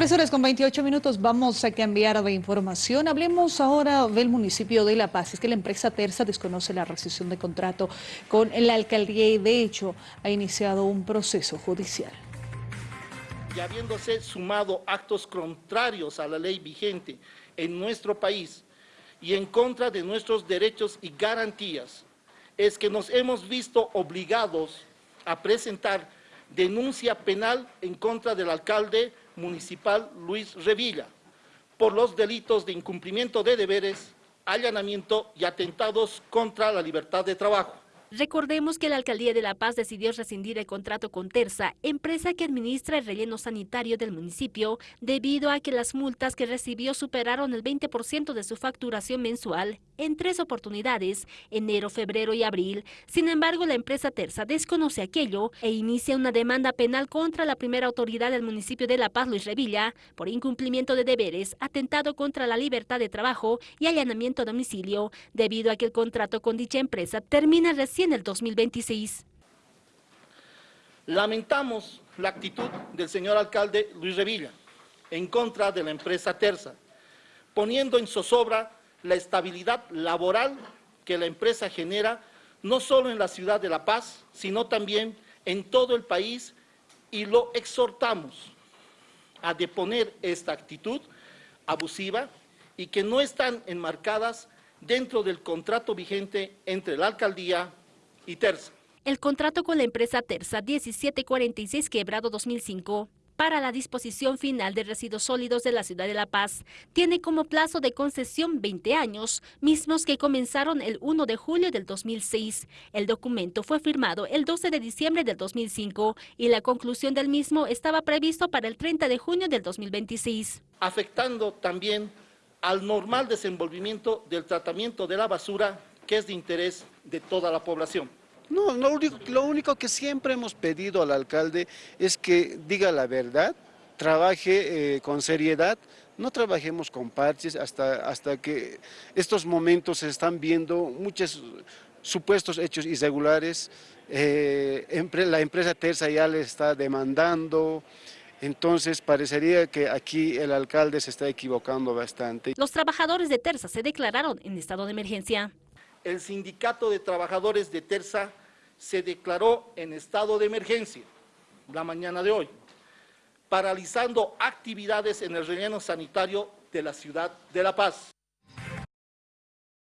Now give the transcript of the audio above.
Tres horas con 28 minutos, vamos a cambiar de información. Hablemos ahora del municipio de La Paz. Es que la empresa Terza desconoce la rescisión de contrato con la alcaldía y de hecho ha iniciado un proceso judicial. Y habiéndose sumado actos contrarios a la ley vigente en nuestro país y en contra de nuestros derechos y garantías, es que nos hemos visto obligados a presentar denuncia penal en contra del alcalde municipal Luis Revilla por los delitos de incumplimiento de deberes, allanamiento y atentados contra la libertad de trabajo. Recordemos que la Alcaldía de La Paz decidió rescindir el contrato con Terza, empresa que administra el relleno sanitario del municipio, debido a que las multas que recibió superaron el 20% de su facturación mensual en tres oportunidades, enero, febrero y abril. Sin embargo, la empresa Terza desconoce aquello e inicia una demanda penal contra la primera autoridad del municipio de La Paz, Luis Revilla, por incumplimiento de deberes, atentado contra la libertad de trabajo y allanamiento a domicilio, debido a que el contrato con dicha empresa termina recién el 2026. Lamentamos la actitud del señor alcalde Luis Revilla en contra de la empresa Terza, poniendo en zozobra la estabilidad laboral que la empresa genera no solo en la ciudad de La Paz, sino también en todo el país y lo exhortamos a deponer esta actitud abusiva y que no están enmarcadas dentro del contrato vigente entre la alcaldía y Terza. El contrato con la empresa Terza 1746 quebrado 2005 para la disposición final de residuos sólidos de la ciudad de La Paz tiene como plazo de concesión 20 años, mismos que comenzaron el 1 de julio del 2006. El documento fue firmado el 12 de diciembre del 2005 y la conclusión del mismo estaba previsto para el 30 de junio del 2026. Afectando también al normal desenvolvimiento del tratamiento de la basura que es de interés de toda la población. No, lo único, que siempre hemos pedido al alcalde es que diga la verdad, trabaje eh, con seriedad, no trabajemos con parches hasta, hasta que estos momentos se están viendo muchos supuestos hechos irregulares, eh, la empresa Terza ya le está demandando, entonces parecería que aquí el alcalde se está equivocando bastante. Los trabajadores de Terza se declararon en estado de emergencia el Sindicato de Trabajadores de Terza se declaró en estado de emergencia la mañana de hoy, paralizando actividades en el relleno sanitario de la ciudad de La Paz.